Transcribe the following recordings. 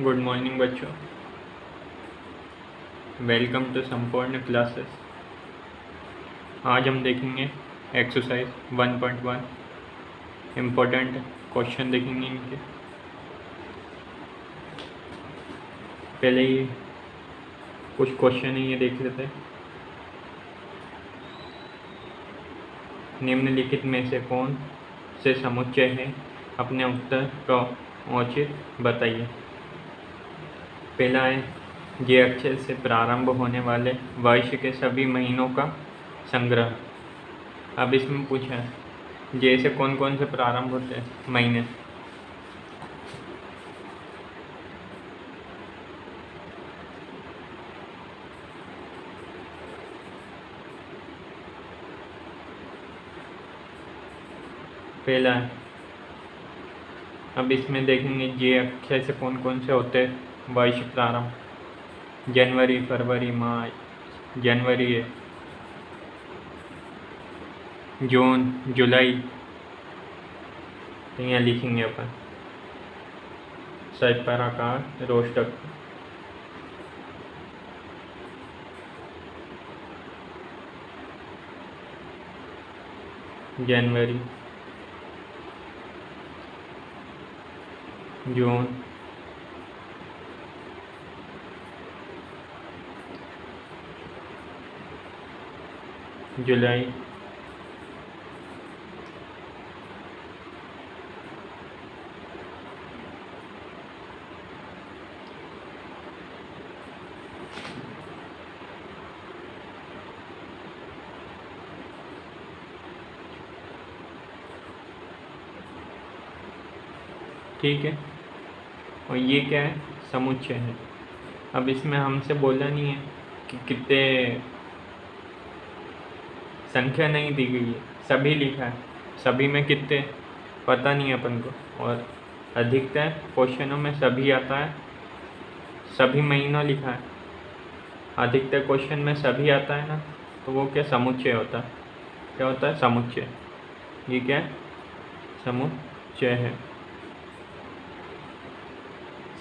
Good morning बच्चों. Welcome to संपूर्ण classes आज हम देखेंगे एक्सरसाइज 1.1 इम्पोर्टेंट क्वेश्चन देखेंगे इनके. पहले ही कुछ क्वेश्चन ही ये देख लेते हैं निम्नलिखित में से कौन से समुच्चय है? अपने उत्तर का औचित बताइए. पहला है जे अक्षर से प्रारंभ होने वाले वर्ष के सभी महीनों का संग्रह। अब इसमें पूछा है जे से कौन कौन से प्रारंभ होते हैं? महीने। पहला है। अब इसमें देखेंगे जे अक्षर से कौन कौन से होते हैं? वर्ष प्रारंभ जनवरी, फरवरी, मार्च, जनवरी, जून, जुलाई। तो यहाँ लिखेंगे अपन। सच आकार रोस्टक। जनवरी, जून जुलाई। ठीक है। और ये क्या है? समुच्चय है। अब इसमें हमसे बोला नहीं है कि कितने संख्या नहीं दी गई है। सभी लिखा है। सभी में कितने? पता नहीं अपन को। और अधिकतर क्वेश्चनों में सभी आता है। सभी महीनों लिखा है। अधिकतर क्वेश्चन में सभी आता है ना तो वो क्या समुच्चय होता है? क्या होता है? समुच्चय। ये क्या समुच्चय है।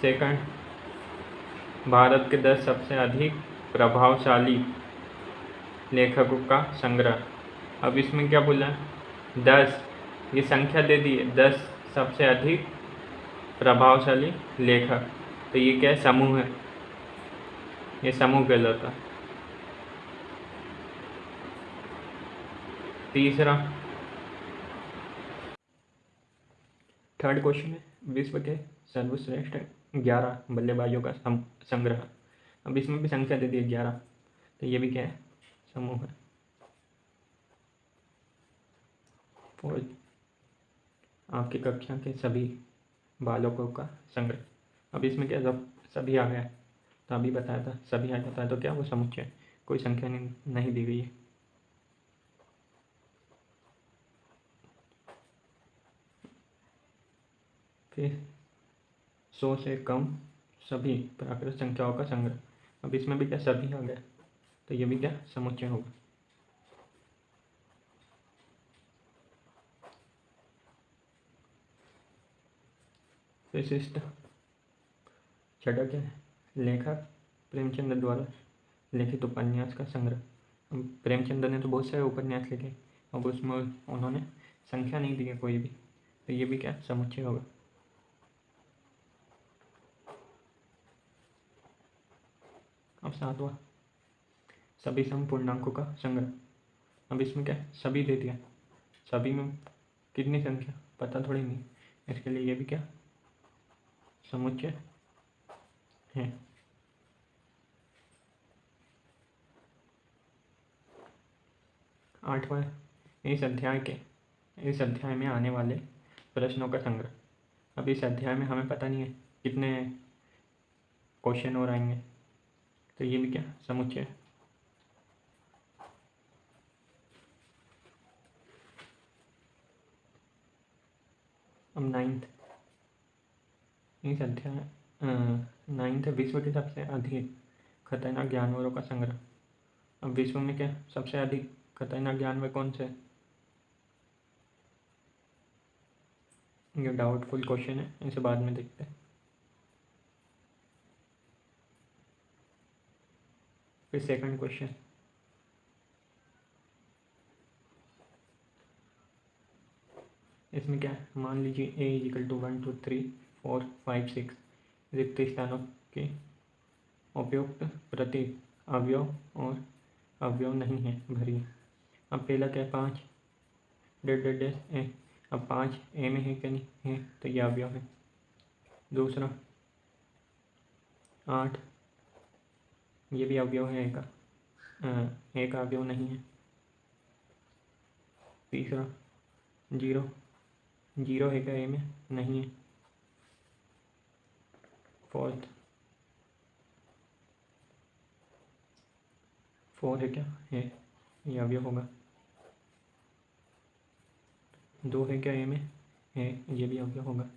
सेकंड भारत के दस सबसे अधिक प्रभावशाली लेखकों का संग्रह। अब इसमें क्या बोला? दस। ये संख्या दे दी। है दस सबसे अधिक प्रभावशाली लेखक। तो ये क्या है? समूह है। ये समूह कहलाता तीसरा। थर्ड क्वेश्चन है। विश्व के सर्वश्रेष्ठ ग्यारह बल्लेबाजों का संग्रह। अब इसमें भी संख्या दे दी है ग्यारह। तो ये भी क्या है? समूह है। और आपकी कक्षा के सभी बालकों का संग्रह। अब इसमें क्या जब सभी आ गया तो अभी बताया था सभी आ जाता है तो क्या वो समुच्चय कोई संख्या नहीं, नहीं दी गई है। फिर सौ से कम सभी प्राकृत संख्याओं का संग्रह। अब इसमें भी क्या सभी आ गया तो ये क्या? समुच्चय होगा। विशिष्ट छठा क्या है? लेखक प्रेमचंद द्वारा लिखित उपन्यास का संग्रह। प्रेमचंद ने तो बहुत सारे उपन्यास लिखे अब उसमें उन्होंने संख्या नहीं दी है कोई भी। तो ये भी क्या? समुच्चय होगा। अब सातवा। सभी संपूर्णांकों का संग्रह। अब इसमें क्या? सभी दे दिया। सभी में कितनी संख्या? पता थोड़ी नहीं। इसके लिए ये भी क्या? समुच्चय है। आठवां, इस अध्याय के, इस अध्याय में आने वाले प्रश्नों का संग्रह। अब इस अध्याय में हमें पता नहीं है कितने क्वेश्चन और आएँगे। तो ये भी क्या? समुच्चय है। हम नाइन्थ नहीं चलते हैं नाइन्थ विश्व के सबसे अधिक खतरनाक जानवरों का संग्रह। अब विश्व में क्या सबसे अधिक खतरनाक जानवर कौन से? ये डाउटफुल क्वेश्चन है, इसे बाद में देखते हैं। फिर सेकंड क्वेश्चन इसमें क्या है? मान लीजिए A equal to one two three four five six रिक्त स्थानों के उपयुक्त प्रतीक अवयव और अवयव नहीं है भरी अब पहला क्या है? पाँच। डेढ़ डेढ़ डेढ़ ए। अब पाँच ए में है क्या नहीं? है तो यह अवयव है। दूसरा। आठ। ये भी अवयव है ए का। ए का अवयव नहीं है। तीसरा। ज़ीरो। ज़ीरो है क्या ए में? नहीं है। फोर्थ फोर है क्या? है। ये अवयव होगा। दो है क्या ए में? है। ये भी अवयव होगा।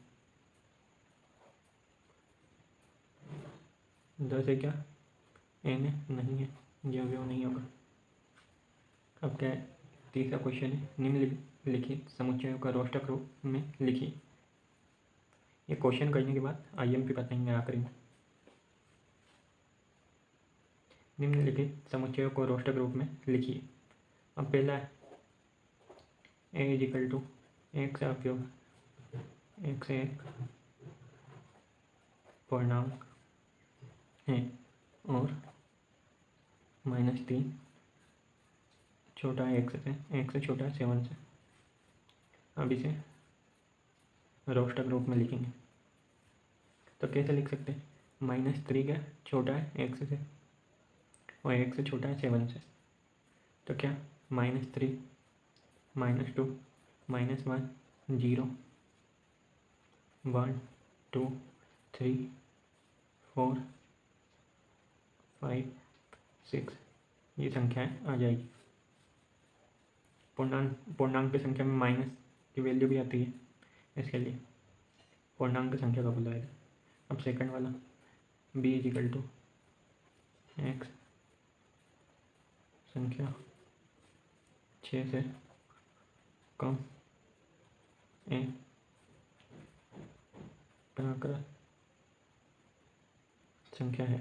दस है क्या? ए में? नहीं है। ये अवयव नहीं होगा। अब क्या है? तीसरा क्वेश्चन है। निम्न लिखित समुच्चयों का रोष्टक रूप में लिखिए ये क्वेश्चन करने के बाद आई एम पी बताएँगे आखिरी में निम्नलिखित समुच्चयों को रोष्टक रूप में लिखिए। अब पहला है ए टू एक से उपयोग एक से एक पूर्णांक है, और माइनस तीन छोटा एक से एक से छोटा सेवन से। अब इसे रोस्टक रूप में लिखेंगे। तो कैसे लिख सकते हैं? माइनस थ्री का छोटा है एक्स से और एक से छोटा है सेवन से। तो क्या? Minus three minus two minus one zero one two three four five six ये संख्याएँ आ जाएगी। पूर्णांक पूर्णांक की संख्या में माइनस की वैल्यू भी आती है इसके लिए। पूर्णांक संख्या का बुलाएगा अब सेकंड वाला बी इजिकल टू एक्स संख्या छः से कम ए प्राकृत संख्या है।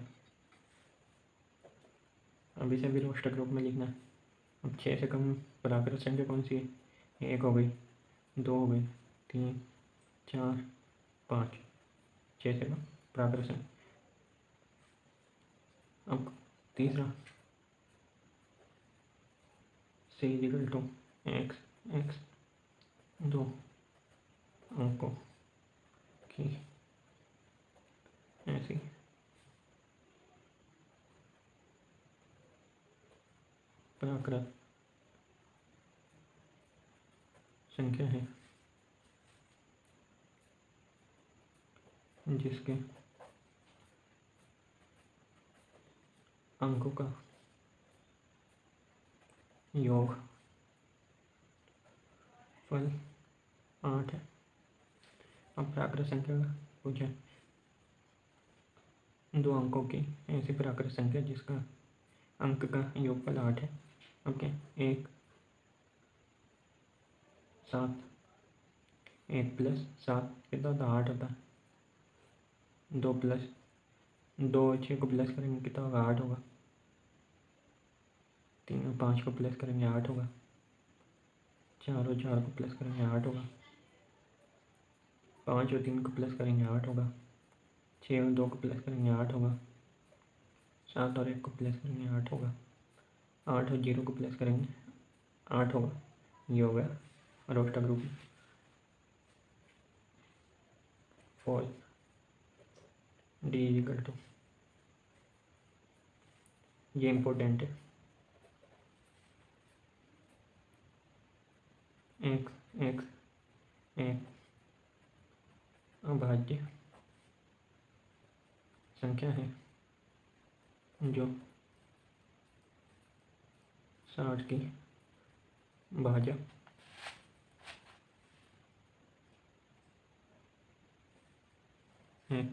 अब इसे भी रोस्टक रूप में लिखना है। अब छः से कम प्राकृत संख्या कौन सी है? एक हो गई। दो हो गई तीन, चार, पाँच। छः से प्राकृत संख्या अब तीसरा। C equal to X X दो। अंकों की ऐसी। प्राकृत संख्या है। जिसके अंकों का योग फल आठ है। अब प्राकृत संख्या का पूछे। दो अंकों की ऐसी प्राकृत संख्या जिसका अंक का योगफल आठ है। ओके एक सात। एक प्लस सात कितना होता आठ होता। दो प्लस दो छः को प्लस करेंगे, कितना होगा? आठ होगा। तीन और पाँच को प्लस करेंगे, आठ होगा। चार और चार को प्लस करेंगे, आठ होगा। पाँच और तीन को प्लस करेंगे, आठ होगा। छः और दो को प्लस करेंगे, आठ होगा। सात और एक को प्लस करेंगे, आठ होगा। आठ और ज़ीरो को प्लस करेंगे, आठ होगा। ये हो गया। Roster group four D equal to ये इम्पोर्टेंट है। एक्स एक्स एक अभाज्य। संख्या है जो साठ की। भाजक Hmm.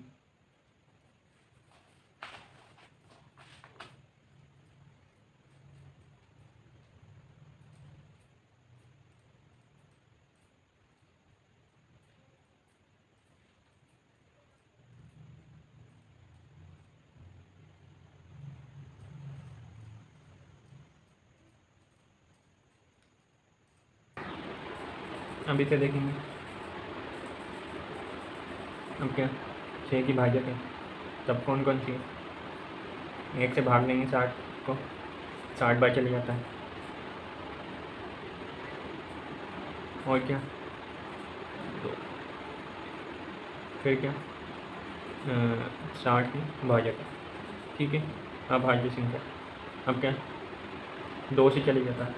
अभी तो देखेंगे। अब क्या? छः की भाजक है। तब कौन कौन सी है एक से भाग लेंगे, साठ को। साठ बार चले जाता है। और क्या? दो। फिर क्या? साठ की भाजक है। ठीक है? अब भाज्य संख्या अब क्या? दो से चले जाता है।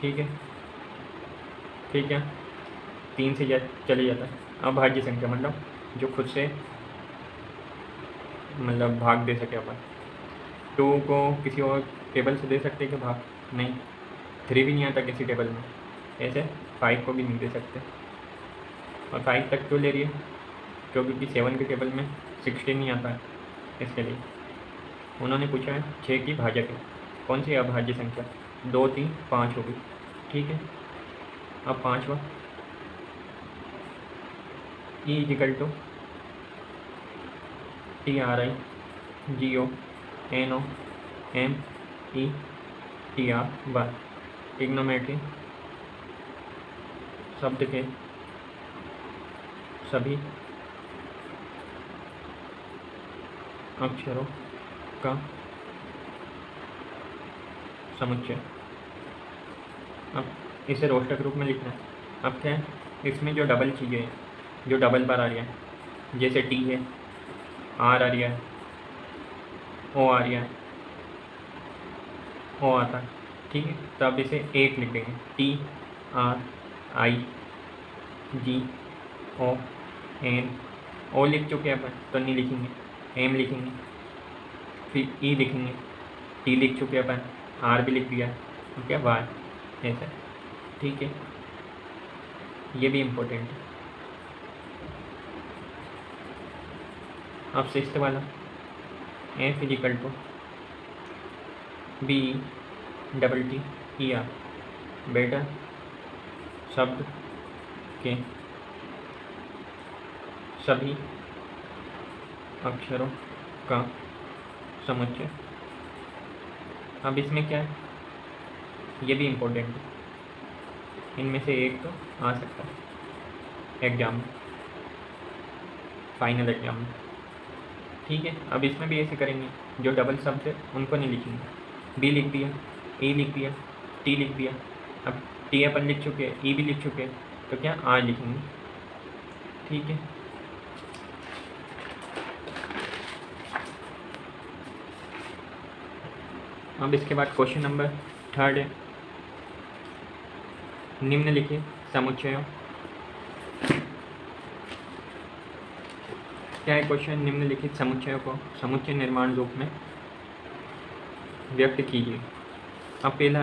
ठीक है? ठीक है तीन से जा, चले जाता है। अब भाज्य संख्या मतलब जो खुद से मतलब भाग दे सके अपन। टू को किसी और टेबल से दे सकते कि भाग? नहीं। थ्री भी नहीं आता किसी टेबल में। ऐसे फाइव को भी नहीं दे सकते। और फाइव तक क्यों ले रही है? क्योंकि सेवन के टेबल में सिक्सटीन नहीं आता है इसके लिए। उन्होंने पूछा है छः की भाजक है कौन सी अभाज्य संख्या? दो, तीन, पाँच होगी। ठीक है। अब पाँचवा। E equal to T R I G O N O M E T R Y इग्नोमेट्री शब्द के सभी अक्षरों का समुच्चय। अब इसे रोस्टर रूप में लिखना है। अब क्या है? इसमें जो डबल चीज़ें हैं, जो डबल बार आ रही है, जैसे टी है आर आ है। ओ आ है। ओ आता है। ठीक है तो आप इसे एक लिख देंगे T R I G O N O लिख चुके हैं अपन तो नहीं लिखेंगे। एम लिखेंगे। फिर ई e लिखेंगे। टी लिख चुके हैं अपन। आर भी लिख दिया। ठीक है वाई ऐसा। ठीक है। ये भी इम्पोर्टेंट है। अब सिक्स वाला A equal to B double T E R बेटा शब्द के सभी अक्षरों का समुच्चय। अब इसमें क्या है? ये भी इम्पोर्टेंट है। इनमें से एक तो आ सकता है। एग्ज़ाम फाइनल एग्ज़ाम में ठीक है? अब इसमें भी ऐसे करेंगे, जो डबल शब्द है उनको नहीं लिखेंगे। बी लिख दिया ए लिख दिया टी लिख दिया। अब टी अपन लिख चुके हैं ई भी लिख चुके हैं तो क्या आर लिखेंगे? ठीक है? अब इसके बाद क्वेश्चन नंबर थर्ड है। निम्न निम्नलिखित समुच्चयों। क्या है क्वेश्चन? निम्नलिखित समुच्चयों को समुच्चय निर्माण रूप में व्यक्त कीजिए। अब पहला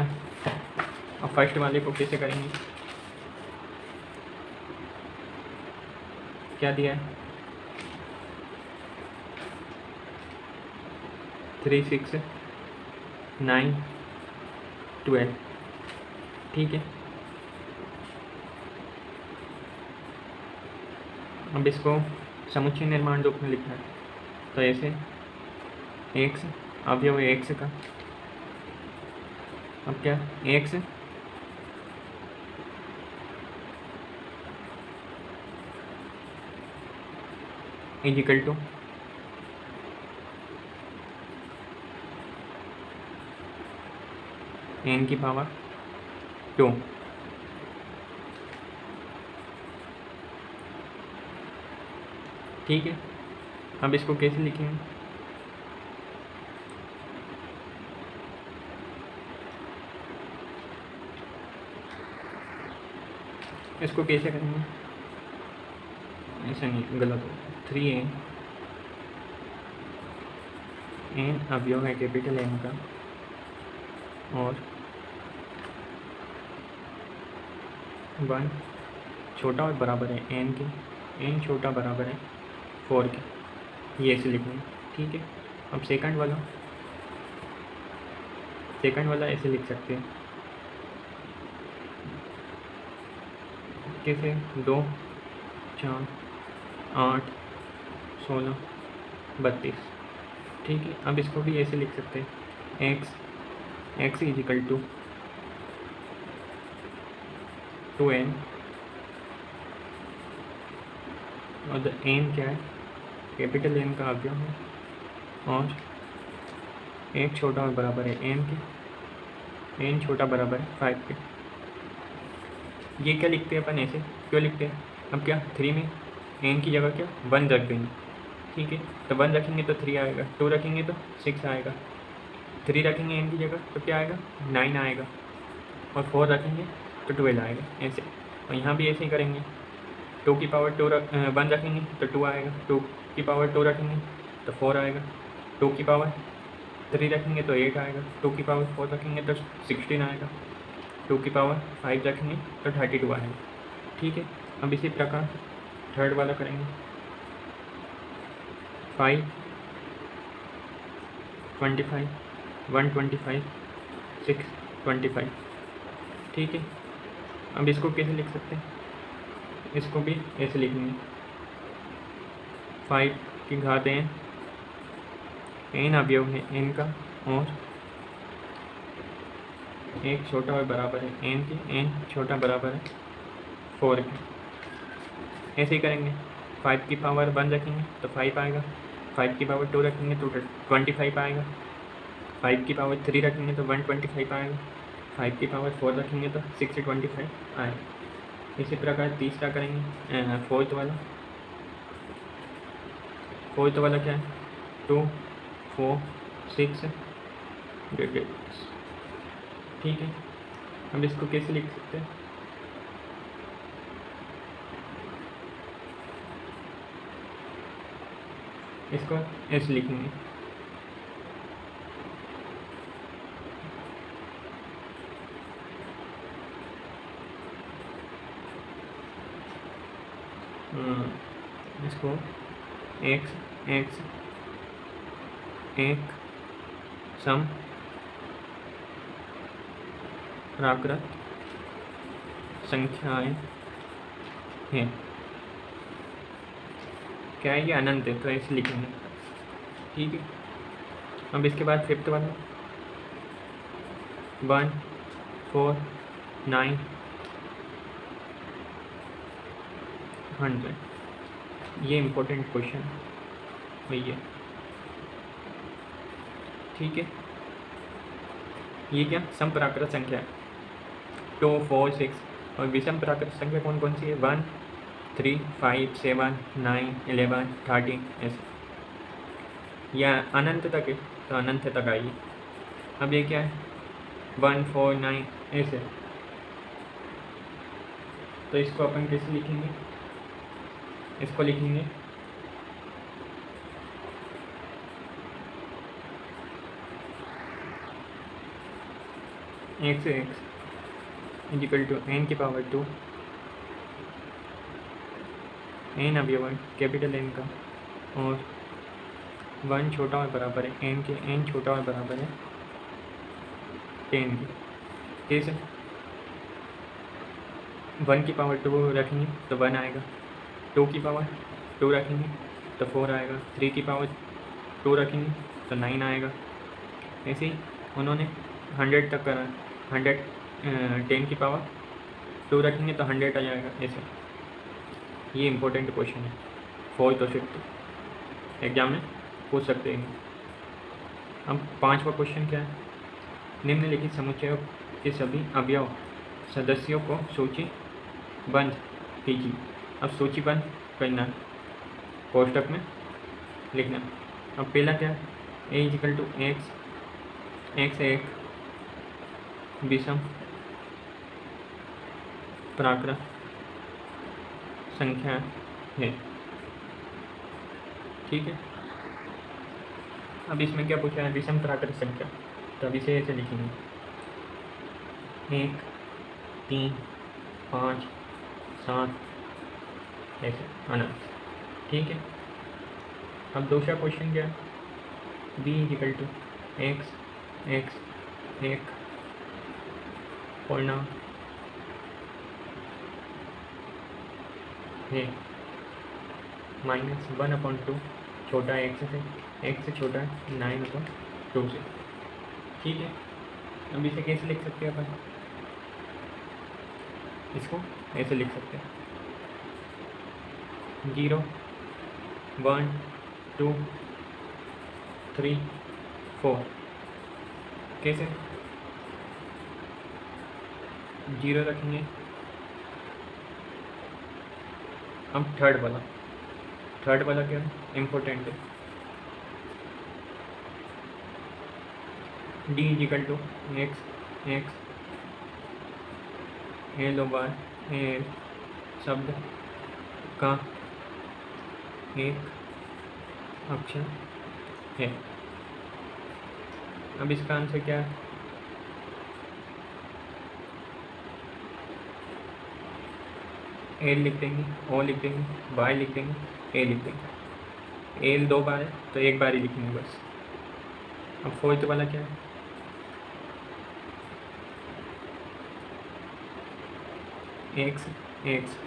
अब फ़र्स्ट वाले को कैसे करेंगे? क्या दिया है? Three, six, nine, twelve. ठीक है। अब इसको समुच्चय निर्माण रूप में लिखना है। तो ऐसे एक्स अवयव एक्स का। अब क्या? एक्स इजिकल टू एन की पावर टू ठीक है। अब इसको कैसे लिखेंगे इसको कैसे करेंगे? ऐसा नहीं, गलत हो थ्री एन एन अवयव है कैपिटल एन का। और वन छोटा और बराबर है एन के। एन छोटा बराबर है। फोर के, ये ऐसे लिखेंगे ठीक है? अब सेकंड वाला सेकंड वाला ऐसे लिख सकते हैं। कैसे? दो, चार, आठ, सोलह, बत्तीस, ठीक है? अब इसको भी ऐसे लिख सकते हैं। X X equal to two N और द एन क्या है? कैपिटल एम का अवयव है। और एक छोटा और बराबर है एन के। एन छोटा बराबर है फाइव के। ये क्या लिखते हैं अपन ऐसे? क्यों लिखते हैं? अब क्या? थ्री में? एन की जगह क्या? वन रख देंगे ठीक है? तो वन रखेंगे तो थ्री आएगा। टू रखेंगे तो सिक्स आएगा। थ्री रखेंगे एन की जगह तो क्या आएगा? नाइन आएगा। और फोर रखेंगे तो ट्वेल्व आएगा। ऐसे। और यहाँ भी ऐसे ही करेंगे। टू की पावर टू रख वन रखेंगे तो टू आएगा। टू की पावर टू रखेंगे तो फोर आएगा। टू की पावर थ्री रखेंगे तो एट आएगा। टू की पावर फोर रखेंगे तो सिक्सटीन आएगा। टू की पावर फाइव रखेंगे तो थर्टी टू आएगा। ठीक है, अब इसी प्रकार थर्ड वाला करेंगे। Five, twenty five, one twenty five, six twenty five. ठीक है, अब इसको कैसे लिख सकते हैं? इसको भी ऐसे लिखेंगे। फाइव की घात एन एन अवयव है एन का, और एक छोटा और बराबर है एन की एन छोटा बराबर है फोर के। ऐसे ही करेंगे। फाइव की पावर वन रखेंगे तो फाइव आएगा। फाइव की पावर टू रखेंगे तो ट्वेंटी फाइव आएगा। फाइव की पावर थ्री रखेंगे तो वन ट्वेंटी फाइव आएगा। फाइव की पावर फोर रखेंगे तो सिक्स ट्वेंटी फाइव आएगा। इसी प्रकार तीसरा करेंगे फोर्थ वाला। फोर्थ वाला क्या है? Two, four six. ठीक है, अब इसको कैसे लिख सकते हैं? इसको ऐसे लिखेंगे। इसको एक्स एक्स एक, सम प्राकृत संख्याएँ हैं। क्या है ये अनंत है? तो ऐसे लिखेंगे ठीक है। अब इसके बाद फिफ्थ वाला वन फोर नाइन हंड्रेड ये इम्पोर्टेंट क्वेश्चन भैया ठीक है? ये क्या? सम प्राकृत संख्या। Two, four, six. और विषम प्राकृत संख्या कौन कौन सी है? One, three, five, seven, nine eleven thirteen, ऐसे। या अनंत तक है? तो अनंत तक आइए। अब ये क्या है? वन, फोर, नाइन, ऐसे। तो इसको अपन कैसे लिखेंगे? इसको लिखेंगे। X X equal to N की पावर टू एन अवयव कैपिटल एन का। और वन छोटा और बराबर है एन के एन छोटा और बराबर है टेन के कैसे वन की पावर टू रखेंगे तो वन आएगा। टू की पावर टू रखेंगे तो फोर आएगा। थ्री की पावर टू रखेंगे तो नाइन आएगा। ऐसे ही उन्होंने हंड्रेड तक करा। हंड्रेड टेन की पावर टू रखेंगे तो हंड्रेड आ जाएगा। ऐसे। ये इम्पोर्टेंट क्वेश्चन है। फोर्थ और फिफ्थ एग्ज़ाम में पूछ सकते हैं। अब पांचवा क्वेश्चन क्या है? निम्नलिखित समुच्चयों के सभी अवयव सदस्यों को सूची बंद कीजिए। अब सूची बंद करना। कोष्टक में लिखना। अब पहला क्या? A equal to X X एक विषम प्राकृत संख्या है। ठीक है? अब इसमें क्या पूछा है? विषम प्राकृत संख्या। तो अब इसे ऐसे लिखेंगे। एक, तीन, पाँच, सात ऐसे अनंत ठीक है। अब दूसरा क्वेश्चन क्या? है B equal to X X एक पूर्णांक है माइनस वन अपॉइंट टू छोटा एक्स से एक्स से छोटा नाइन अपॉइंट टू से। ठीक है। अब इसे कैसे लिख सकते हैं अपन? इसको ऐसे लिख सकते हैं। Zero, one, two, three, four. कैसे? ज़ीरो रखेंगे। हम थर्ड वाला। थर्ड वाला क्या? है इम्पोर्टेंट है। D equal to X X L bar L शब्द का एक अक्षर है। अब इसका आंसर क्या है? एल लिख देंगे ओ लिख देंगे वाई लिख देंगे ए लिख देंगे। एल दो बार है तो एक बार ही लिखेंगे बस। अब फोर्थ वाला क्या है? एक्स एक्स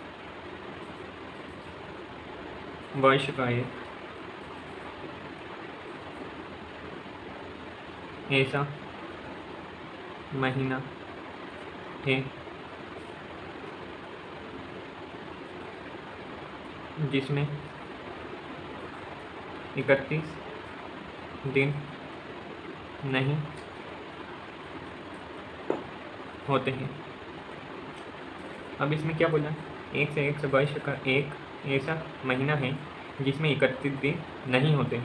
का एक ऐसा महीना है। जिसमें इकतीस दिन नहीं होते हैं। अब इसमें क्या बोला? एक से एक से वर्ष का एक ऐसा महीना है जिसमें इकतीस दिन नहीं होते।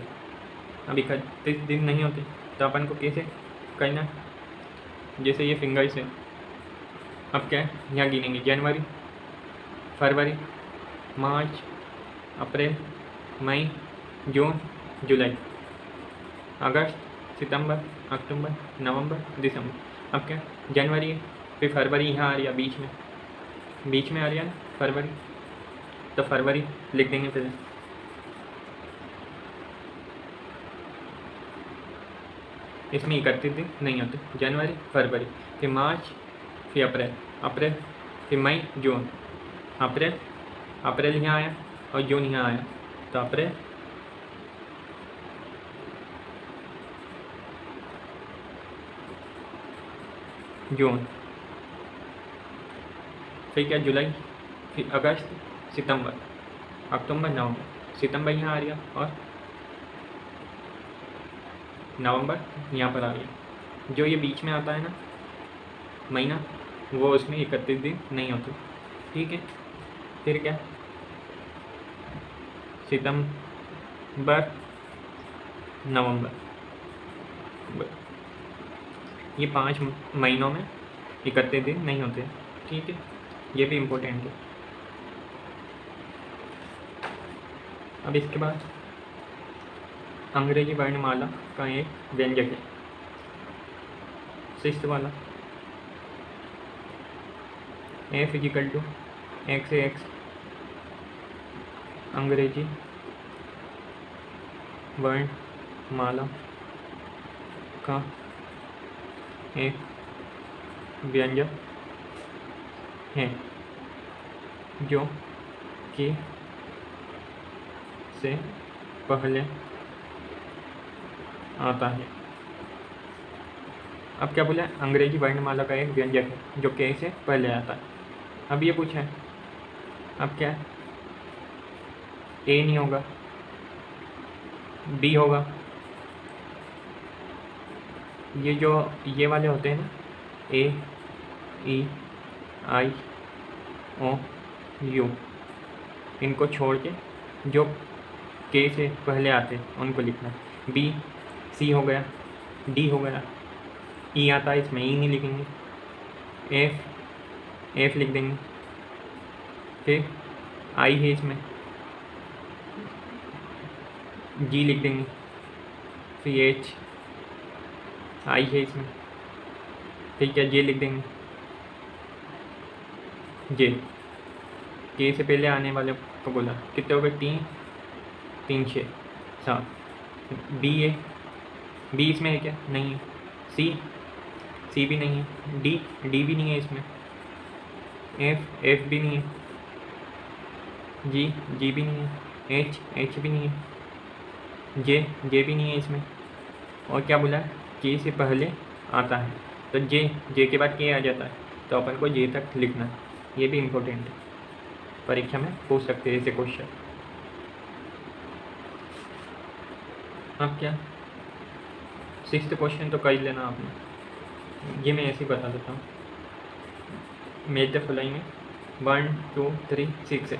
अब इकतीस दिन नहीं होते तो अपन को कैसे करना? जैसे ये फिंगर्स है। अब क्या? है यहाँ गिनेंगे। जनवरी, फरवरी, मार्च, अप्रैल, मई, जून, जुलाई, अगस्त, सितंबर, अक्टूबर, नवंबर, दिसंबर। अब क्या? जनवरी फिर फरवरी यहाँ आ रही है, बीच में। बीच में आ रही है फरवरी। तो फरवरी लिख देंगे फिर। इसमें इकतीस दिन नहीं होते। जनवरी, फरवरी, फिर मार्च, फिर अप्रैल। अप्रैल, फिर मई, जून। अप्रैल अप्रैल यहाँ आया और जून यहाँ आया। तो अप्रैल, जून। फिर क्या, जुलाई, फिर अगस्त सितंबर। अक्टूबर, नवंबर। सितंबर यहाँ आ गया और नवंबर यहाँ पर आ गया जो ये बीच में आता है ना, महीना, वो उसमें इकतीस दिन नहीं होते। ठीक है? फिर क्या? सितंबर, नवंबर। ये पाँच महीनों में इकतीस दिन नहीं होते। ठीक है? ये भी इम्पोर्टेंट है। अब इसके बाद अंग्रेज़ी वर्णमाला का एक व्यंजक है। शिष्ट वाला। A equal to X X अंग्रेज़ी वर्णमाला का एक व्यंजक है, जो कि से पहले आता है। अब क्या बोला? अंग्रेज़ी वर्णमाला का एक व्यंजक है, जो के से पहले आता है। अब ये पूछा है अब क्या? ए नहीं होगा। बी होगा। ये जो, ये वाले होते हैं ना, ए, ई, आई, ओ, यू, इनको छोड़ के, जो के से पहले आते, उनको लिखना। बी सी हो गया डी हो गया। ई e आता है, इसमें ई e नहीं लिखेंगे। एफ़ एफ़ लिख देंगे। फिर आई है इसमें। जी लिख देंगे। फिर एच आई है इसमें। ठीक है जे लिख देंगे। जे के से पहले आने वाले को बोला। कितने हो गए? तीन। तीन छः सात बी ए बी इसमें है क्या? नहीं है। सी सी भी नहीं है। डी डी भी नहीं है इसमें। एफ़ एफ़ भी नहीं है। जी जी भी नहीं है। एच एच भी नहीं है। जे जे भी नहीं है इसमें। और क्या बोला? के से पहले आता है। तो जे जे के बाद के आ जाता है। तो अपन को जे तक लिखना ये भी इम्पोर्टेंट है। परीक्षा में पूछ सकते हैं ऐसे क्वेश्चन अब क्या? सिक्स क्वेश्चन तो कर लेना आपने। ये मैं ऐसे ही बता देता हूँ। मेज द फुलाई में। वन टू थ्री सिक्स है।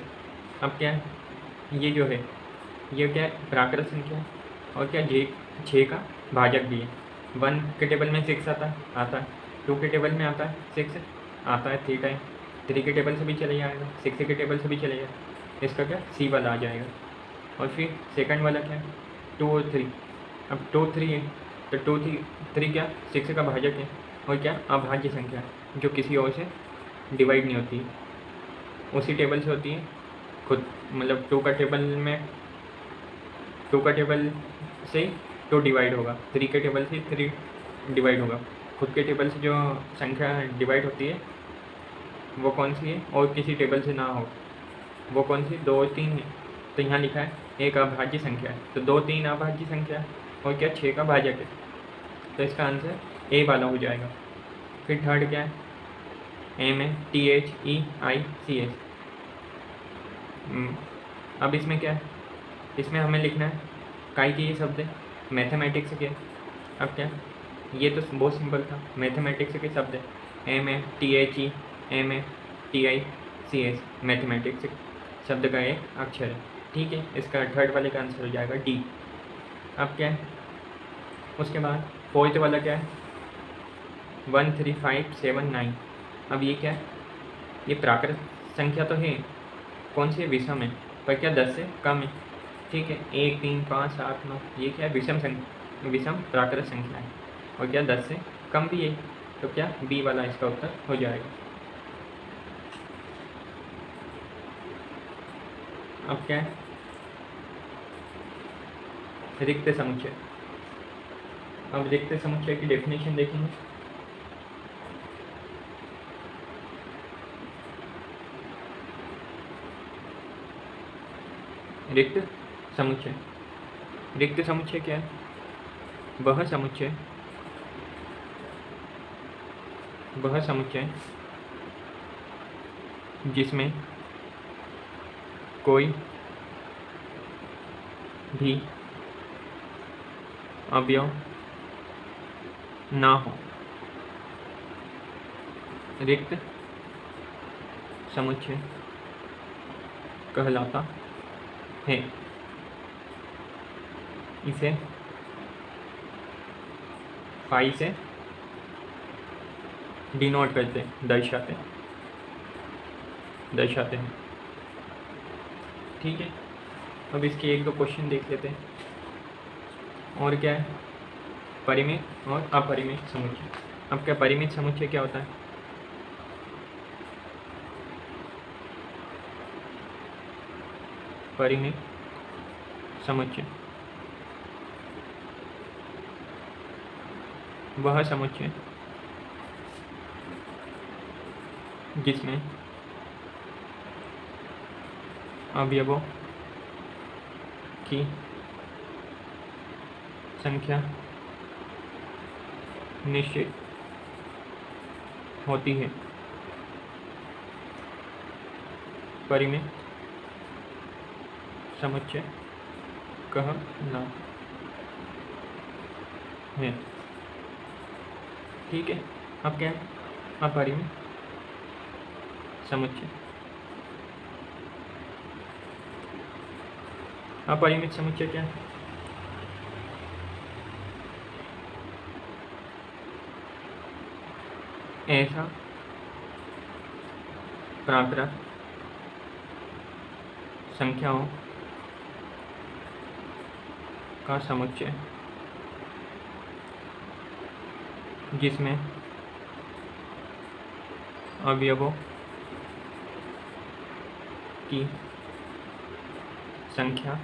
अब क्या है? ये जो है, ये क्या है? प्राकृत संख्या है। और क्या? जे छः का भाजक भी है। वन के टेबल में सिक्स आता है आता है। टू के टेबल में आता है सिक्स आता है थ्री टाइम थ्री के टेबल से भी चले जाएगा। सिक्स के टेबल से भी चले जाएगा। इसका क्या? सी वाला आ जाएगा। और फिर सेकंड वाला क्या है? टू और थ्री अब टू थ्री है तो टू थ्री थ्री क्या? सिक्स का भाजक है, और क्या? अभाज्य संख्या, जो किसी और से डिवाइड नहीं होती। उसी टेबल से होती है, खुद मतलब टू का टेबल में टू का टेबल से टू डिवाइड होगा। थ्री के टेबल से थ्री डिवाइड होगा। खुद के टेबल से जो संख्या डिवाइड होती है, वो कौन सी है? और किसी टेबल से ना हो। वो कौन सी? दो और तीन है। तो यहाँ लिखा है एक अभाज्य संख्या है। तो दो तीन अभाज्य संख्या है और क्या? छः का भाजक है। तो इसका आंसर ए वाला हो जाएगा। फिर थर्ड क्या है? M A T H E I C S अब इसमें क्या है? इसमें हमें लिखना है काई के ये शब्द है। मैथमेटिक्स के। अब क्या? ये तो बहुत सिंपल था। मैथमेटिक्स के शब्द है। M A T H E M A T I C S mathematics शब्द का एक अक्षर है। ठीक है, इसका थर्ड वाले का आंसर हो जाएगा डी अब क्या है? उसके बाद फोर्थ वाला क्या है? One three five seven nine अब ये क्या है? ये प्राकृत संख्या तो है। कौन सी विषम है। पर क्या दस से कम है। ठीक है, एक, तीन, पाँच, सात, नौ, ये क्या है? विषम संख्या विषम प्राकृत संख्या है। और क्या दस से कम भी है। तो क्या? बी वाला इसका उत्तर हो जाएगा। अब क्या है? रिक्त समुच्चय। अब रिक्त समुच्चय की डेफिनेशन देखेंगे। रिक्त समुच्चय। रिक्त समुच्चय क्या है? वह समुच्चय। वह समुच्चय जिसमें कोई भी अवयव ना हो। रिक्त समुच्चय कहलाता है। इसे फाई से डिनोट करते हैं दर्शाते दर्शाते हैं। ठीक है, अब इसके एक दो क्वेश्चन देख लेते हैं। और क्या है? परिमित और अपरिमित समुच्चय। अब क्या परिमित समुच्चय क्या होता है? परिमित समुच्चय। वह समुच्चय जिसमें अवयवों की संख्या निश्चित होती है। परिमित समुच्चय कहना है। ठीक है, अब क्या है? अपरिमित समुच्चय। अपरिमित समुच्चय क्या है? ऐसा। प्राकृत संख्याओं का समुच्चय। जिसमें अवयवों की संख्या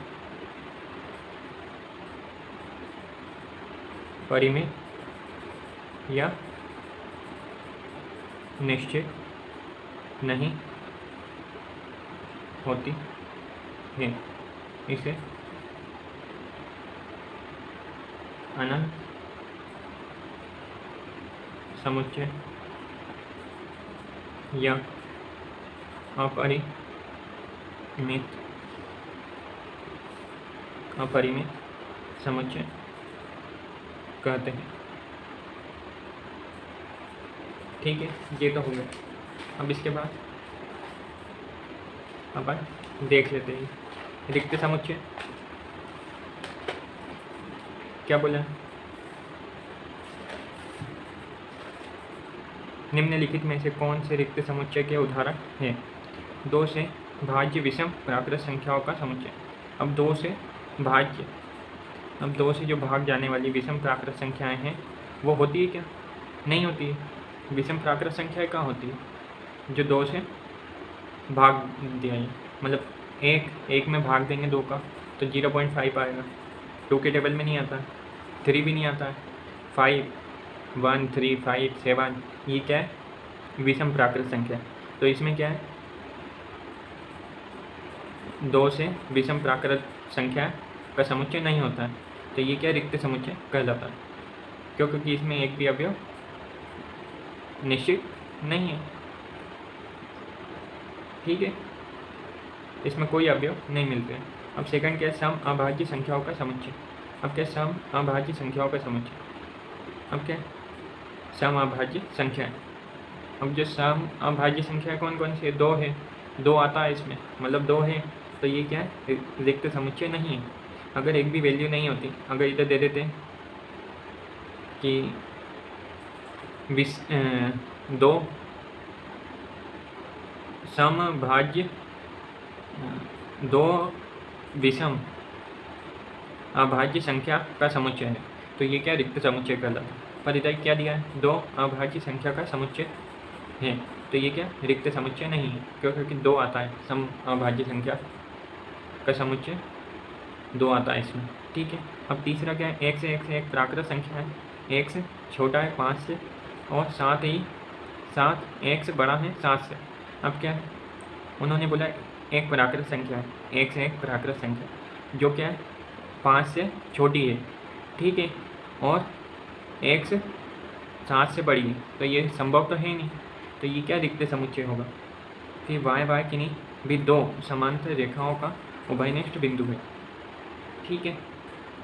परिमित या निश्चित नहीं होती है। इसे अनंत समुच्चय या अपरिमित अपरिमित समुच्चय कहते हैं। ठीक है, ये तो हो गया। अब इसके बाद अपन देख लेते हैं। रिक्त समुच्चय। क्या बोला? निम्नलिखित में से कौन से रिक्त समुच्चय के उदाहरण हैं? दो से भाज्य विषम प्राकृत संख्याओं का समुच्चय। अब दो से भाज्य। अब दो से जो भाग जाने वाली विषम प्राकृत संख्याएँ हैं, वो होती है क्या? नहीं होती है। विषम प्राकृत संख्याएँ कहाँ होती है? जो दो से भाग दिया है। मतलब एक एक में भाग देंगे दो का तो ज़ीरो पॉइंट फाइव आएगा। टू के टेबल में नहीं आता। थ्री भी नहीं आता। है five one three five seven ये क्या है? विषम प्राकृत संख्या। तो इसमें क्या है? दो से विषम प्राकृत संख्या का समुच्चय नहीं होता। है तो ये क्या रिक्त समुच्चय कहलाता है। क्यों क्योंकि इसमें एक भी अवयव निश्चित नहीं है। ठीक है? इसमें कोई अवयव नहीं मिलते हैं। अब सेकंड क्या सम अभाज्य संख्याओं का समुच्चय। अब क्या सम अभाज्य संख्याओं का समुच्चय। अब क्या सम अभाज्य संख्या अब जो सम अभाज्य संख्या कौन कौन सी है? दो है। दो आता है इसमें। मतलब दो है। तो ये क्या है? रिक्त समुच्चय नहीं है। अगर एक भी वैल्यू नहीं होती, अगर इधर दे देते कि विस दो समभाज्य दो विषम अभाज्य संख्या का समुच्चय है। तो ये क्या रिक्त समुच्चय कहलाता है पर इधर क्या दिया है? दो अभाज्य संख्या का समुच्चय है। तो ये क्या? रिक्त समुच्चय नहीं है क्यों क्योंकि दो आता है। सम अभाज्य संख्या का समुच्चय दो आता है इसमें। ठीक है, अब तीसरा क्या है? एक से एक से एक प्राकृत संख्या है। एक से छोटा है, पाँच से और साथ ही, सात, एक से बड़ा है, सात से। अब क्या है? उन्होंने बोला, एक प्राकृत संख्या है, एक से एक प्राकृत संख्या जो क्या है? पाँच से छोटी है, ठीक है? और एक से सात से बड़ी है तो ये संभव तो है नहीं तो ये क्या दिखते समुच्चय होगा? कि वाय वाय किन्हीं भी दो समांतर रेखाओं का उभयनिष्ठ बिंदु है, ठीक है?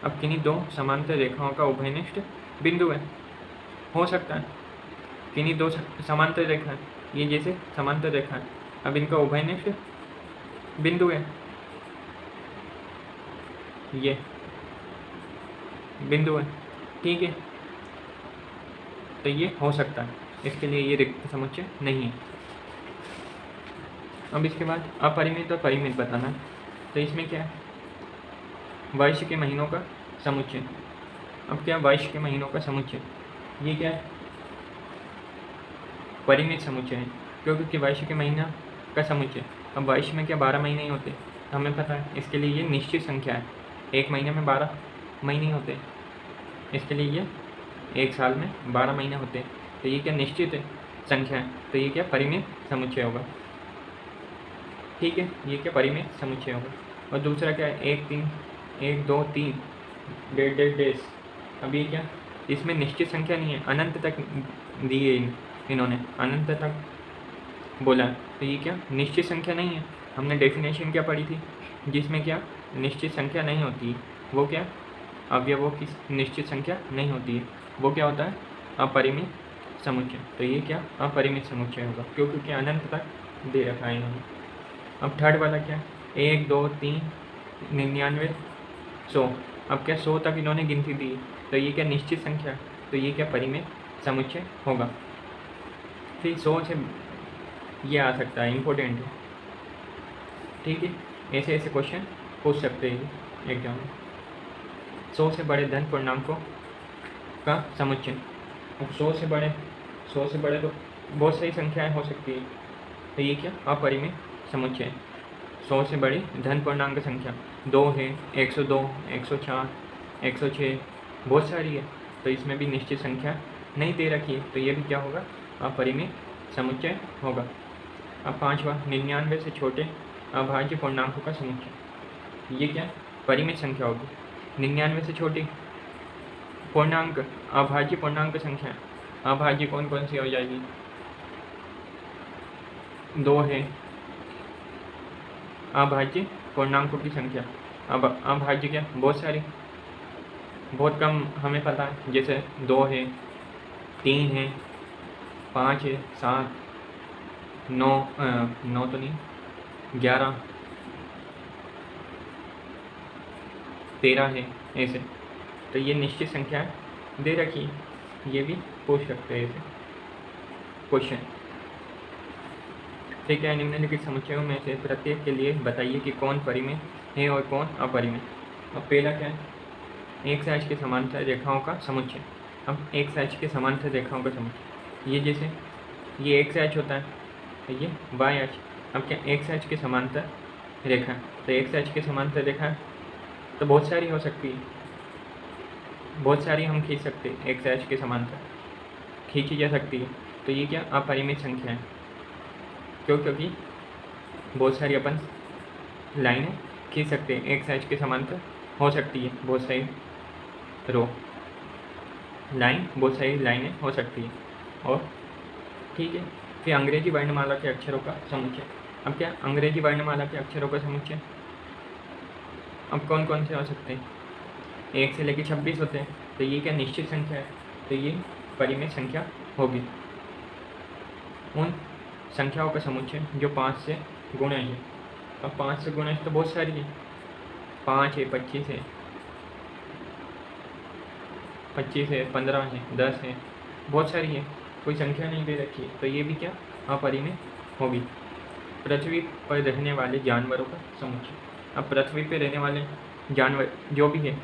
अब किन्हीं दो समांतर रेखाओं का उभयनिष्ठ बिंदु है, हो सकता है। किन्हीं दो समांतर रेखा है ये जैसे समांतर रेखा अब इनका उभयनिष्ठ बिंदु है ये। बिंदु है ठीक है। तो ये हो सकता है। इसके लिए ये रिक्त समुच्चय नहीं है। अब इसके बाद अपरिमित और परिमित बताना। है तो इसमें क्या है? वर्ष के महीनों का समुच्चय। अब क्या वर्ष के महीनों का समुच्चय। ये क्या है? परिमित समुच्चय है, क्योंकि वर्ष के महीना का समुच्चय अब वर्ष में क्या बारह महीने ही होते हमें पता है, इसके लिए ये निश्चित संख्या है। एक महीने में बारह महीने होते इसके लिए ये एक साल में बारह महीने होते हैं। तो ये क्या निश्चित है संख्या है? तो ये क्या परिमित समुच्चय होगा? ठीक है, ये क्या परिमित समुच्चय होगा? और दूसरा क्या है? एक तीन, एक दो तीन, डेढ़ डेढ़ डेज़ अब ये क्या? इसमें निश्चित संख्या नहीं है, अनंत तक दी है। इन्होंने अनंत तक बोला तो ये क्या? निश्चित संख्या नहीं है। हमने डेफिनेशन क्या पढ़ी थी? जिसमें क्या? निश्चित संख्या नहीं होती। वो क्या? अवयवों की निश्चित संख्या नहीं होती। है वो क्या होता है? अपरिमित समुच्चय। तो ये क्या? अपरिमित समुच्चय होगा क्यों क्योंकि अनंत तक दे रखा है इन्होंने। अब थर्ड वाला क्या? एक, दो, तीन, निन्यानवे, सौ। अब क्या सौ तक इन्होंने गिनती दी? तो ये क्या निश्चित संख्या? तो ये क्या परिमेय समुच्चय होगा। फिर सौ से ये आ सकता है इम्पोर्टेंट है। ठीक है, ऐसे ऐसे क्वेश्चन पूछ सकते हैं एग्ज़ाम में सौ से बड़े धन पूर्णांकों का समुच्चय। अब सौ से बड़े सौ से बड़े तो बहुत सारी संख्याएँ हो सकती है। तो ये क्या? अपरिमेय समुच्चय। सौ से बड़ी धन पूर्णांक संख्या। दो है, एक सौ दो, एक सौ चार, एक सौ छः बहुत सारी है। तो इसमें भी निश्चित संख्या नहीं दे रखी है। तो ये भी क्या होगा? अपरिमित समुच्चय होगा। अब पांचवा निन्यानवे से छोटे अभाज्य पूर्णांकों का समुच्चय। ये क्या? परिमित संख्या होगी। निन्यानवे से छोटी पूर्णांक, अभाज्य पूर्णांक संख्या। अभाज्य कौन कौन सी हो जाएगी? दो है अभाज्य पूर्णांकों की संख्या। अब अभाज्य क्या? बहुत सारी। बहुत कम, हमें पता है। जैसे दो है, तीन है पाँच है सात, नौ नौ तो नहीं, ग्यारह, तेरह है, ऐसे। तो ये निश्चित संख्या दे रखी ये भी पूछ सकते हैं ऐसे क्वेश्चन ठीक है, निम्नलिखित समस्याओं में से प्रत्येक के लिए बताइए कि कौन परिमेय है और कौन अपरिमेय अब पहला क्या है? एक साइज़ के समांतर रेखाओं का समुच्चय। अब एक साइज़ के समांतर रेखाओं का समुच्चय। ये जैसे, ये एक साइज़ होता है तो ये वाई एच अब क्या एक साइज़ के समांतर रेखा तो एक साइज़ के समांतर रेखा तो बहुत सारी हो सकती है। बहुत सारी हम खींच सकते हैं, एक साइज़ के समांतर। खींची जा सकती है। तो ये क्या अपरिमित संख्या है? क्यों? क्योंकि बहुत सारी अपन लाइनें खींच सकते हैं। एक साइज़ के समांतर हो सकती है, बहुत सारी रो लाइन, बहुत सारी लाइनें हो सकती है। और? ठीक है। फिर अंग्रेज़ी वर्णमाला के अक्षरों का समुच्चय। अब क्या? अंग्रेज़ी वर्णमाला के अक्षरों का समुच्चय? अब कौन कौन से हो सकते हैं? एक से लेकर छब्बीस होते हैं। तो ये क्या निश्चित संख्या है? तो ये परिमित संख्या होगी। उन संख्याओं का समुच्चय जो पाँच से गुणा है। अब पाँच से गुणा तो बहुत सारी है। पाँच है, पच्चीस है। पच्चीस है, पंद्रह है, दस है। बहुत सारी है। कोई संख्या नहीं दे रखी है। तो ये भी क्या? अपरिमित होगी। पृथ्वी पर रहने वाले जानवरों का समुच्चय। अब पृथ्वी पर रहने वाले जानवर जो भी है,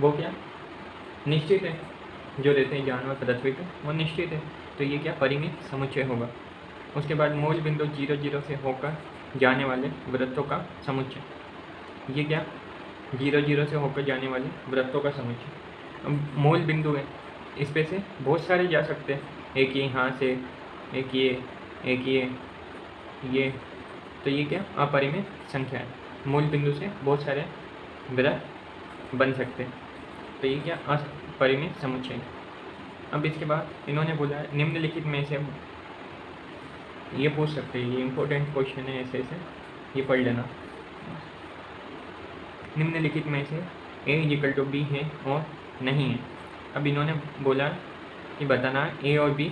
वो क्या? निश्चित है। जो रहते हैं जानवर पृथ्वी पर वो निश्चित है। तो ये क्या? परिमित समुच्चय होगा। उसके बाद मूल बिंदु ज़ीरो ज़ीरो से होकर जाने वाले वृत्तों का समुच्चय। ये क्या? ज़ीरो ज़ीरो से होकर जाने वाले वृत्तों का समुच्चय। अब मूल बिंदु है। इस पे से बहुत सारे जा सकते हैं। एक ये यहाँ से, एक ये एक ये ये। तो ये क्या? अपरिमित संख्या है। मूल बिंदु से बहुत सारे वृत्त बन सकते हैं। तो ये क्या? अपरिमित समुच्चय। अब इसके बाद इन्होंने बोला निम्नलिखित में से ये पूछ सकते हैं। ये इम्पोर्टेंट क्वेश्चन है, ऐसे ऐसे। ये पढ़ लेना। निम्नलिखित में से ए इजिकल टू बी है और नहीं है। अब इन्होंने बोला कि बताना ए और बी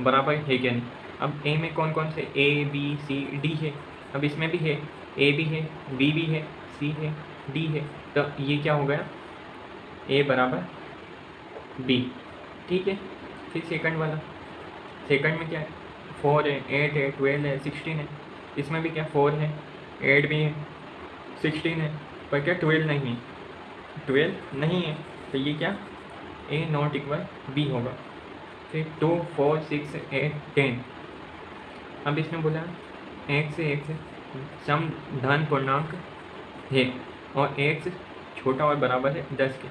बराबर है क्या नहीं। अब ए में कौन कौन से ए बी सी डी है? अब इसमें भी है। ए भी है बी भी है सी है डी है। तो ये क्या हो गया? ए बराबर बी ठीक है? फिर सेकंड वाला। सेकंड में क्या है? फोर है एट है ट्वेल्व है सिक्सटीन है। इसमें भी क्या? फोर है एट भी है सिक्सटीन है। पर क्या ट्वेल्व नहीं है? ट्वेल्व नहीं है। तो ये क्या? ए नॉट इक्वल बी होगा। फिर two four six eight ten अब इसमें बोला, एक से एक से सम धन पूर्णांक है और एक से छोटा और बराबर है दस के।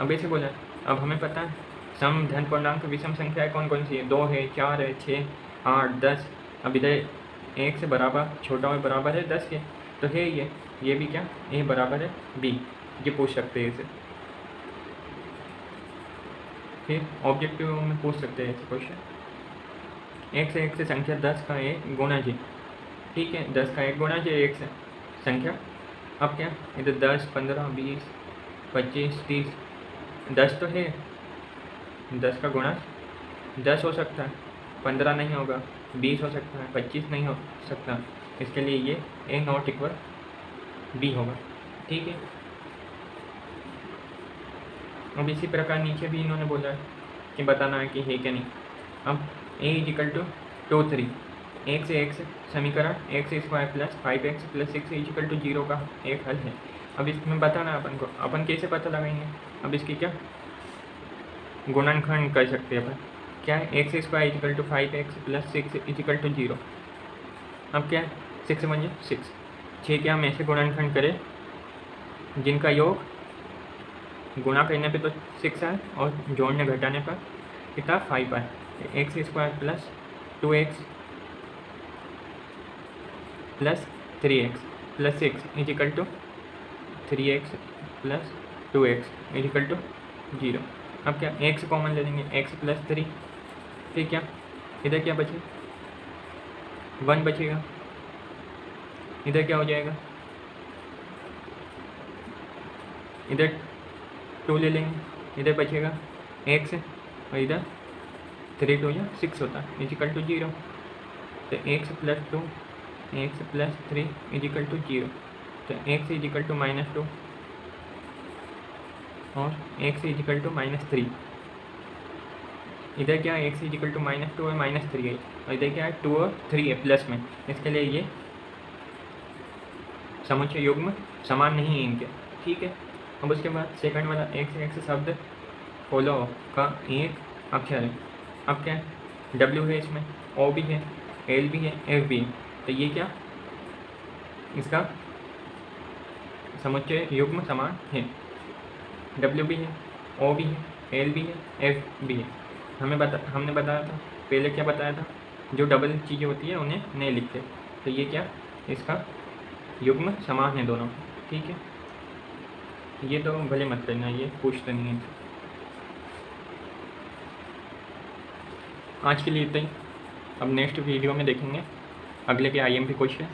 अब ऐसे बोला, अब हमें पता है, सम धन पूर्णांक विषम संख्याएँ कौन कौन सी है? दो है, चार है छः आठ, दस। अब इधर एक से बराबर, छोटा और बराबर है दस के। तो है ये ये भी क्या? ए बराबर है बी ये पूछ सकते हैं इसे। फिर ऑब्जेक्टिव में पूछ सकते हैं क्वेश्चन एक से एक से संख्या दस का एक गुणा जी। ठीक है, दस का एक गुणा जी, एक से संख्या। अब क्या? इधर दस, पंद्रह, बीस, पच्चीस, तीस। दस तो है। दस का गुणा। दस हो सकता है। पंद्रह नहीं होगा। बीस हो सकता है। पच्चीस नहीं हो सकता। इसके लिए ये ए नॉट इक्वल बी होगा। ठीक है? अब इसी प्रकार नीचे भी इन्होंने बोला है कि बताना है कि है क्या नहीं। अब A is equal to two three एक से एक से समीकरण X square plus five X plus six is equal to zero का एक हल है। अब इसमें बताना है अपन को। अपन कैसे पता लगाएँगे? अब इसकी क्या गुणनखंड कर सकते हैं अपन। क्या है? X square equal to five X plus six equal to zero अब क्या है? सिक्स बन सिक्स छः क्या हम ऐसे गुणनखंड करें जिनका योग गुणा करने पे तो सिक्स आए और जोड़ने घटाने पर कितना? फाइव आए X square plus two X plus three X plus six equal to three X plus two X equal to zero अब क्या एक्स कॉमन ले लेंगे? एक्स प्लस थ्री फिर क्या? इधर क्या बचे? वन बचेगा। इधर क्या हो जाएगा? इधर टू ले लेंगे। इधर बचेगा। एक्स और इधर। थ्री टू या सिक्स होता है। Equal to zero. तो X plus two X plus three equal to zero. तो X equal to minus two, और X equal to minus three. इधर क्या है? X equal to minus two है माइनस थ्री है। और इधर क्या है? टू और थ्री है, प्लस में। इसके लिए ये समुच्चय में समान नहीं है इनके। ठीक है? अब उसके बाद सेकंड वाला एक्स एक्स शब्द फॉलो का एक अक्षर है। अब क्या है? डब्ल्यू है इसमें ओ भी है एल भी है एफ़ भी है। तो ये क्या? इसका समुच्चय युग्म समान है। डब्ल्यू भी है ओ भी है एल भी है एफ़ भी है। हमें बता, हमने बताया था, पहले क्या बताया था? जो डबल चीज़ें होती है, उन्हें नहीं लिखते। तो ये क्या? इसका युग्म समान है दोनों। ठीक है? ये तो भले मत करना ये पूछते नहीं है। आज के लिए इतना ही। अब नेक्स्ट वीडियो में देखेंगे। अगले के आई एम पी क्वेश्चन